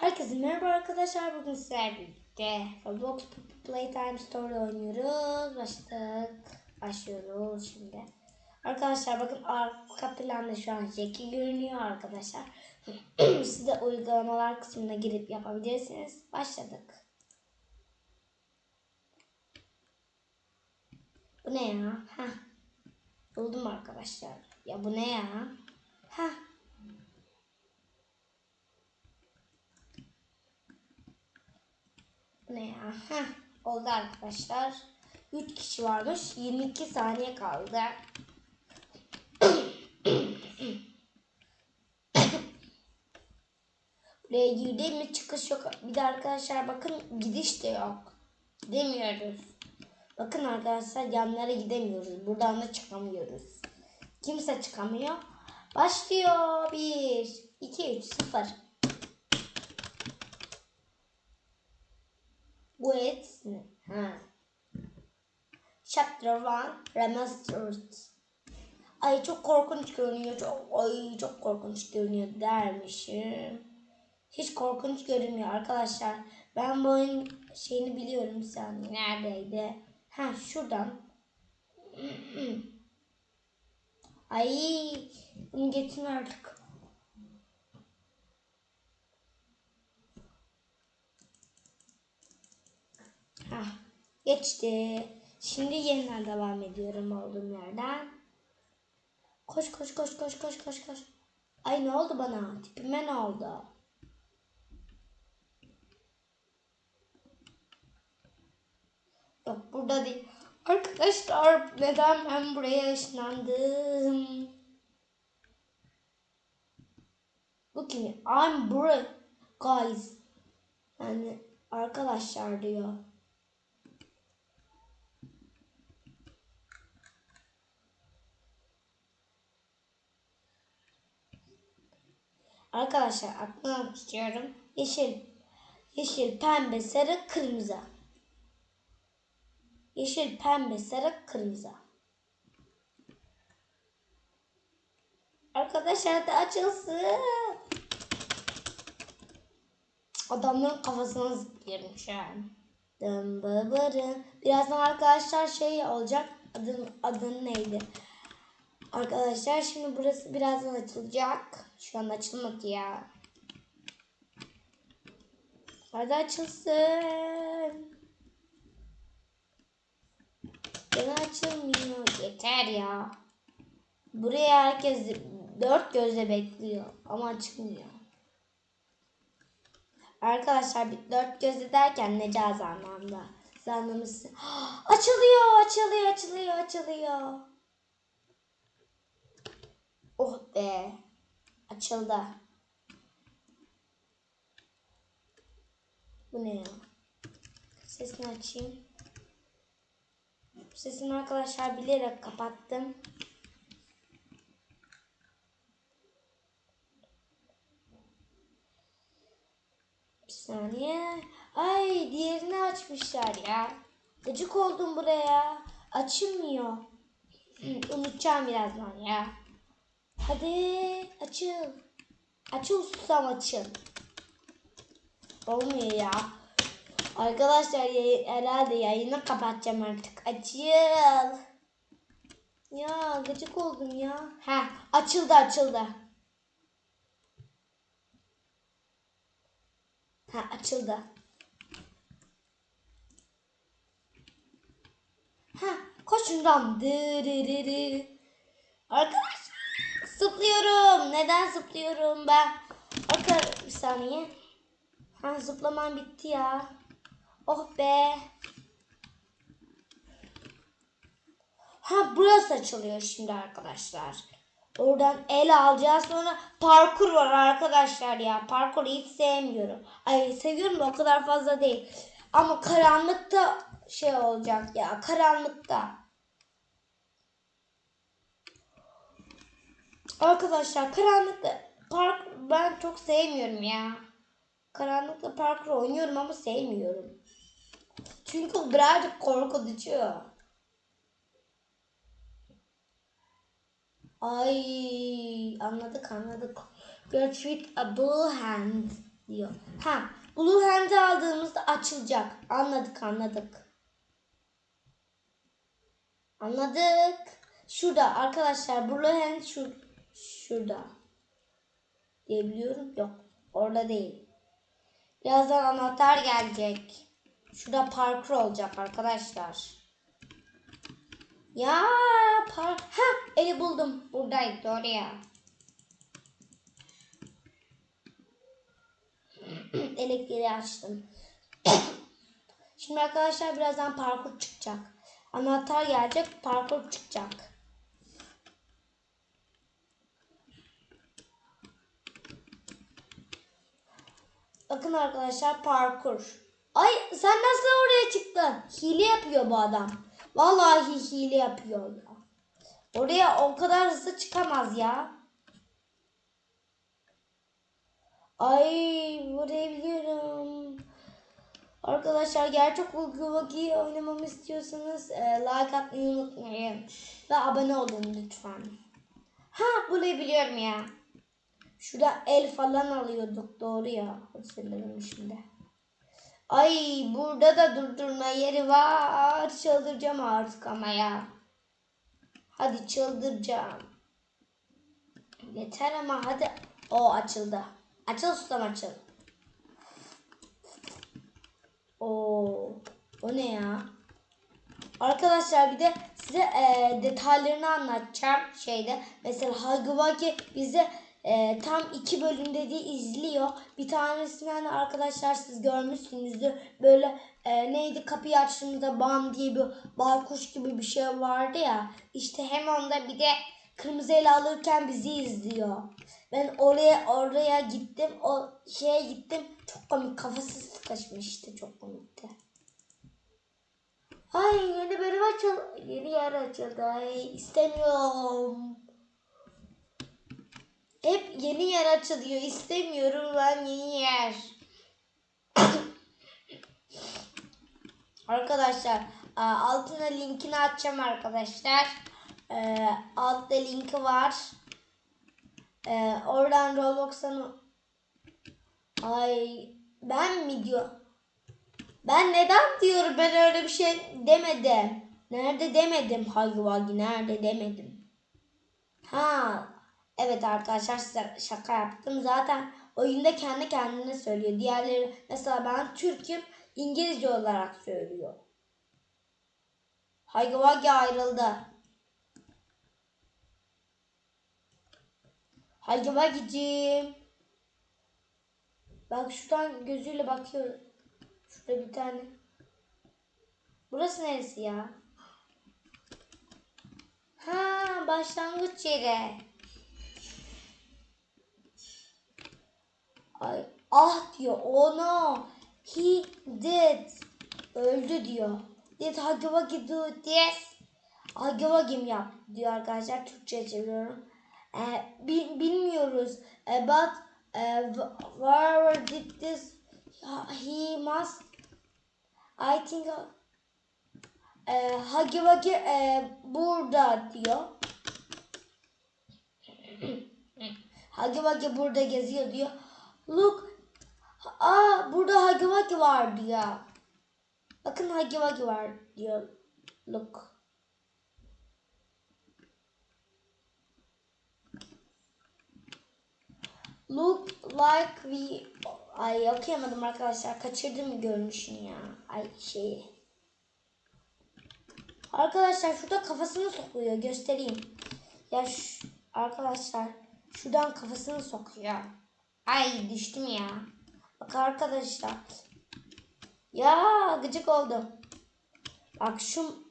Herkese merhaba arkadaşlar. Bugün sizlerle birlikte Roblox Playtime Story oynuyoruz. Başladık. Başlıyoruz şimdi. Arkadaşlar bakın arka planda şu an Jackie görünüyor arkadaşlar. Siz de uygulamalar kısmına girip yapabilirsiniz. Başladık. Bu ne ya? Heh. Buldum arkadaşlar. Ya bu ne ya? Heh. Ne ya? Heh, oldu arkadaşlar. 3 kişi varmış. 22 saniye kaldı. Buraya girdi mi çıkış yok. Bir de arkadaşlar bakın gidiş de yok. Gidemiyoruz. Bakın arkadaşlar yanlara gidemiyoruz. Buradan da çıkamıyoruz. Kimse çıkamıyor. Başlıyor. 1, 2, 3, 0. Ne? Ha. Chapter 1 Remastered. Ay çok korkunç görünüyor. Çok, ay çok korkunç görünüyor dermişim. Hiç korkunç görünmüyor arkadaşlar. Ben bu oyun şeyini biliyorum saniye. Neredeydi? Ha şuradan. Ay bunu getirme artık. Hah, geçti. Şimdi yeniden devam ediyorum olduğum yerden. Koş koş koş koş koş koş koş. Ay ne oldu bana? Tipime ne oldu? Yok burada değil. Arkadaşlar neden ben buraya ışınlandım? Bu kim? I'm bro guys. Yani arkadaşlar diyor. Arkadaşlar aklına tutuyorum. Yeşil, yeşil, pembe, sarı, kırmızı. Yeşil, pembe, sarı, kırmızı. Arkadaşlar da açılsın. Adamların kafasına zıplıyorum şu an. Dım. Birazdan arkadaşlar şey olacak. Adın, adın neydi? Arkadaşlar şimdi burası birazdan açılacak. Şu an açılmadı ya. Hadi açılsın. Gene açılmıyor. Yeter ya. Buraya herkes dört gözle bekliyor. Ama açılmıyor. Arkadaşlar dört gözle derken Necaz anlamda. Siz. Açılıyor, açılıyor, açılıyor, açılıyor. Oh be. Açıldı. Bu ne ya? Sesini açayım. Sesini arkadaşlar bilerek kapattım. Bir saniye. Ay diğerini açmışlar ya. Gıcık oldum buraya. Açılmıyor. Unutacağım birazdan ya. Hadi açıl. Açıl susam açıl. Olmuyor ya. Arkadaşlar yayın, herhalde yayını kapatacağım artık. Açıl. Ya gıcık oldum ya. Ha açıldı açıldı. Ha açıldı. Ha koşundan. Dırırırı. Arkadaşlar zıplıyorum. Neden zıplıyorum ben? Arkadaşlar bir saniye. Ha zıplamam bitti ya. Oh be. Ha burası açılıyor şimdi arkadaşlar. Oradan el alacağız sonra parkur var arkadaşlar ya. Parkuru hiç sevmiyorum. Ay seviyorum da o kadar fazla değil. Ama karanlıkta şey olacak ya. Karanlıkta. Arkadaşlar karanlıkta park ben çok sevmiyorum ya. Karanlıkta parkur oynuyorum ama sevmiyorum. Çünkü birazcık korkutucu. Ay anladık anladık. With a blue hand. diyor. Ha, Blue Hand'i aldığımızda açılacak. Anladık anladık. Anladık. Şurada arkadaşlar Blue Hand şu, şurada. Diyebiliyorum. Yok. Orada değil. Birazdan anahtar gelecek. Şurada parkur olacak arkadaşlar. Ya par ha eli buldum. Buradaydı doğru ya. Elektriği açtım. Şimdi arkadaşlar birazdan parkur çıkacak. Anahtar gelecek, parkur çıkacak. Bakın arkadaşlar parkur. Ay sen nasıl oraya çıktın? Hile yapıyor bu adam. Vallahi hile yapıyor ya. Oraya o kadar hızlı çıkamaz ya. Ay burayı biliyorum. Arkadaşlar gerçek Ulguvaki oynamamı istiyorsanız e, like atmayı unutmayın. Ve abone olun lütfen. Ha burayı biliyorum ya. Şurada el falan alıyorduk doğru ya. Hatırladım şimdi. Ay burada da durdurma yeri var. Çıldıracağım artık ama ya. Hadi çıldıracağım. Yeter ama hadi. O açıldı. Açıl susam açıl. Oo, o ne ya? Arkadaşlar bir de size e, detaylarını anlatacağım şeyde. Mesela Hagwagi bize e, tam iki bölümde diye izliyor. Bir tanesinden de arkadaşlar siz görmüşsünüzdür. Böyle e, neydi kapıyı açtığımızda bam diye bir baykuş gibi bir şey vardı ya. İşte hem onda bir de kırmızı ele alırken bizi izliyor. Ben oraya oraya gittim. O şeye gittim. Çok komik. Kafası sıkışmıştı. Çok komikti. Ay yeni bölüm açıldı. Yeni yer açıldı. Ay istemiyorum. Hep yeni yer açılıyor. İstemiyorum ben yeni yer. arkadaşlar e, altına linkini açacağım arkadaşlar. E, altta linki var. E, oradan Roblox'tan Ay ben mi diyor? Ben neden diyorum ben öyle bir şey demedim. Nerede demedim Hayvagi nerede demedim. Ha evet arkadaşlar size şaka yaptım. Zaten oyunda kendi kendine söylüyor. Diğerleri mesela ben Türk'üm İngilizce olarak söylüyor. Hayvagi ayrıldı. Hayvagicim. Bak şuradan gözüyle bakıyor. Şurada bir tane. Burası neresi ya? Ha başlangıç yeri. Ah diyor. Oh no. He did. Öldü diyor. Did Hagawagi do this? Hagawagi mi yap diyor arkadaşlar. Türkçe çeviriyorum. Ee, bil- bilmiyoruz. Ee, but uh, where did this he must I think uh, Hagi Wagi uh, burada diyor. Hagi Wagi burada geziyor diyor. Look aa burada Hagi Wagi var diyor. Bakın Hagi Wagi var diyor. Look. Look like we... Ay okuyamadım arkadaşlar. Kaçırdım görünüşünü ya. Ay şeyi. Arkadaşlar şurada kafasını sokuyor. Göstereyim. Ya şu, arkadaşlar şuradan kafasını sokuyor. Ay düştüm ya. Bak arkadaşlar. Ya gıcık oldum. Bak şu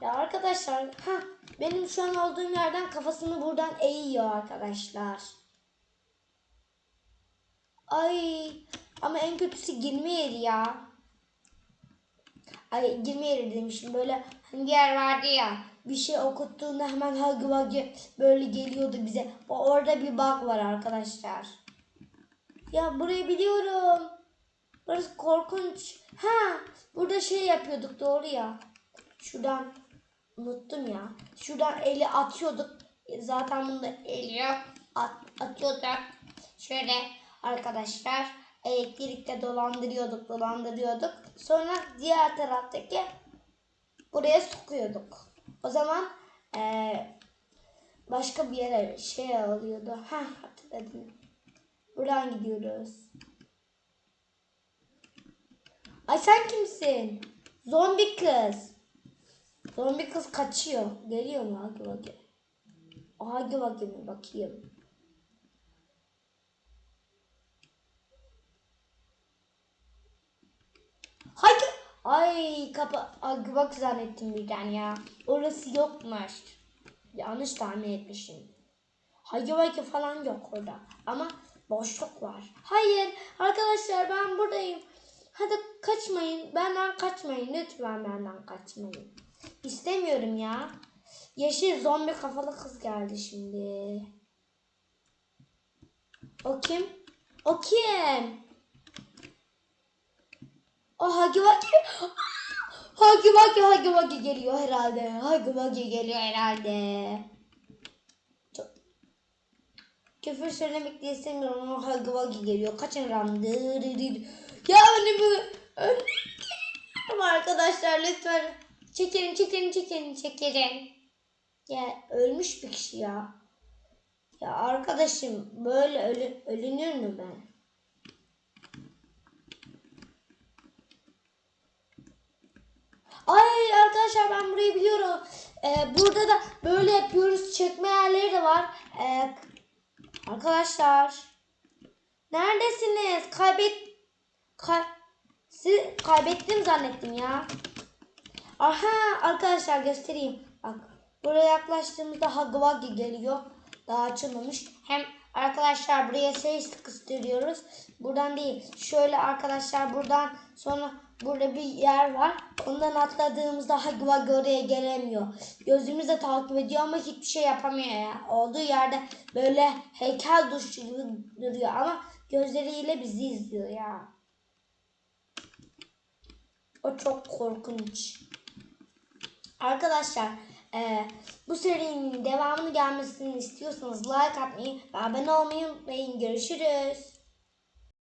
ya arkadaşlar ha benim şu an olduğum yerden kafasını buradan eğiyor arkadaşlar. Ay ama en kötüsü girme yeri ya. Ay girme yeri demişim böyle hani yer vardı ya bir şey okuttuğunda hemen vagi böyle geliyordu bize. O orada bir bug var arkadaşlar. Ya burayı biliyorum. Burası korkunç. Ha burada şey yapıyorduk doğru ya. Şuradan unuttum ya. Şuradan eli atıyorduk. Zaten bunda eli. At, atıyorduk. Şöyle arkadaşlar elektrikte dolandırıyorduk dolandırıyorduk. Sonra diğer taraftaki buraya sokuyorduk. O zaman eee, başka bir yere şey alıyordu. Ha hatırladım. Buradan gidiyoruz. Ay sen kimsin? Zombi kız. Zombi kız kaçıyor. Geliyor mu? Hadi bakayım. Hadi bakayım bakayım. Hadi. Ay kapı. Ay bak zannettim birden ya. Orası yokmuş. Yanlış tahmin etmişim. Hagi falan yok orada. Ama boşluk var. Hayır arkadaşlar ben buradayım. Hadi kaçmayın. Benden kaçmayın. Lütfen benden kaçmayın. İstemiyorum ya. Yeşil zombi kafalı kız geldi şimdi. O kim? O kim? O Hagi Vagi. Hagi Vagi Hagi Vagi geliyor herhalde. Hagi Vagi geliyor herhalde. Küfür söylemek de istemiyorum ama Hagi Vagi geliyor. Kaçın randı. Ya önümü önümü arkadaşlar lütfen. Çekelim çekelim çekelim çekelim. Ya ölmüş bir kişi ya. Ya arkadaşım böyle ölü, ölünür mü ben? Ay arkadaşlar ben burayı biliyorum. Ee, burada da böyle yapıyoruz. Çekme yerleri de var. Ee, arkadaşlar. Neredesiniz? Kaybet... Kay... Siz kaybettim zannettim ya. Aha arkadaşlar göstereyim. Bak buraya yaklaştığımızda Hagwagi geliyor. Daha açılmamış. Hem arkadaşlar buraya ses kıstırıyoruz. Buradan değil. Şöyle arkadaşlar buradan sonra burada bir yer var. Ondan atladığımızda Hagwagi oraya gelemiyor. Gözümüzle takip ediyor ama hiçbir şey yapamıyor ya. Olduğu yerde böyle heykel duşu gibi duruyor ama gözleriyle bizi izliyor ya. O çok korkunç. Arkadaşlar e, bu serinin devamını gelmesini istiyorsanız like atmayı ve abone olmayı unutmayın. Görüşürüz.